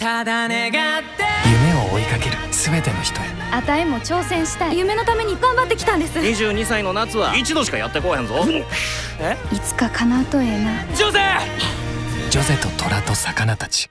ただ願って。夢を追いかける全ての人へ。あたいも挑戦したい。夢のために頑張ってきたんです。22歳の夏は一度しかやってこうへんぞ。いつか叶うとええな。ジョゼジョゼと虎と魚たち。